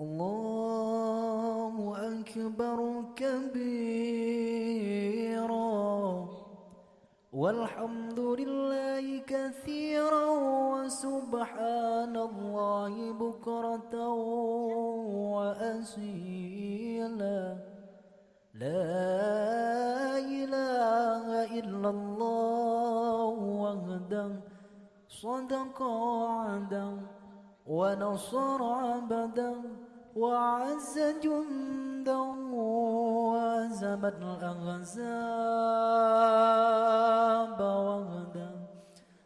الله أكبر كبيرا والحمد لله كثيرا وسبحان الله بكرة وأسيلا لا إله إلا الله وحده صدق عدا ونصر عبدا وعز جندا وهزم الأحزاب وحدا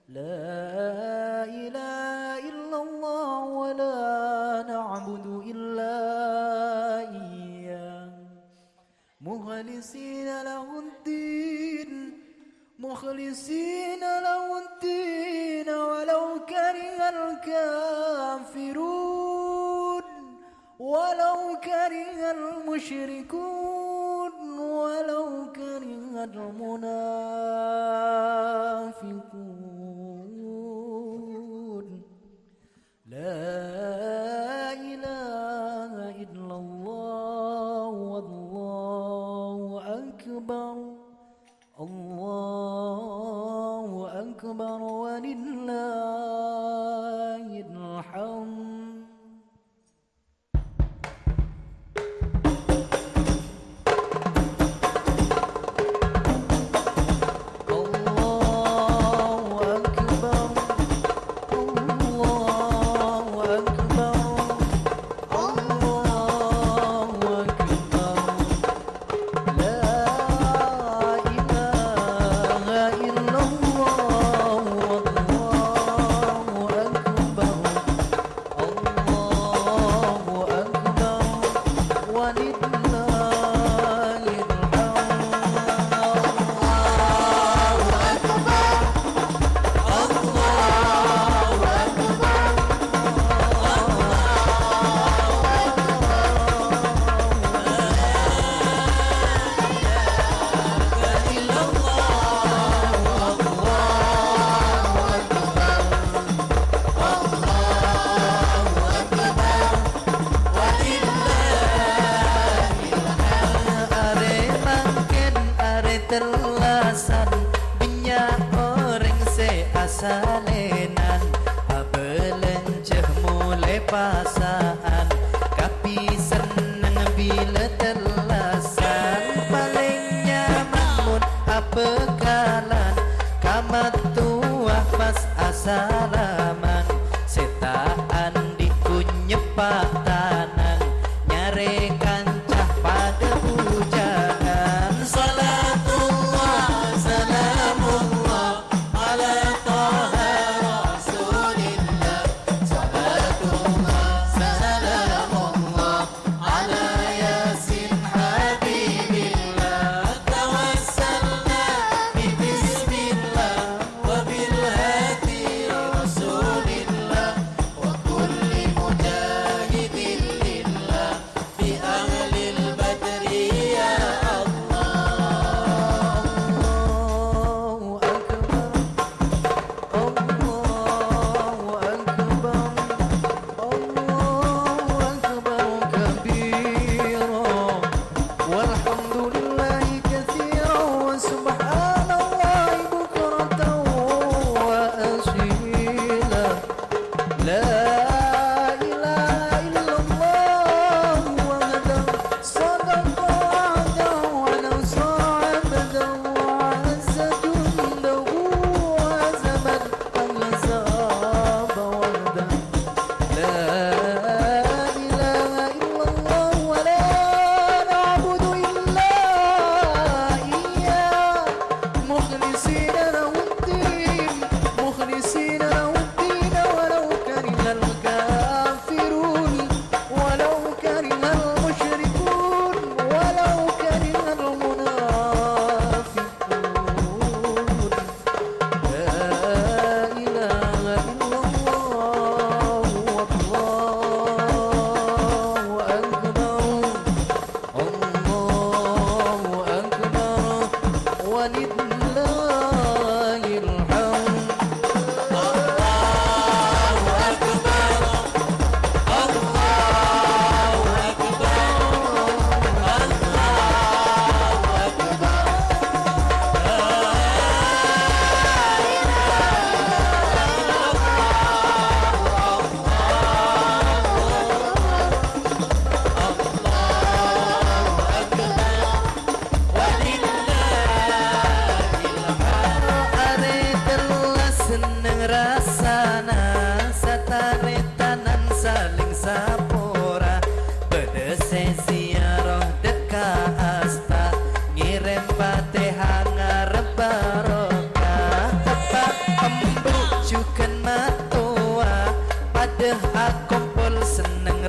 لا إله إلا الله ولا نعبد إلا إياه. مخلصين له الدين مخلصين له الدين. ولو كره الكافرون المشركون ولو كره المنافقون. لا إله إلا الله والله أكبر الله أكبر ولله الحمد. perasaan Tapi senang bila terlasan. Paling nyaman pun apa kalan? Kamat tuah pas asalaman. Setaan dikunyepak tanang Nyarekan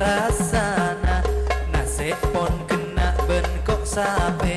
rasana nasi pon kena ben kok sape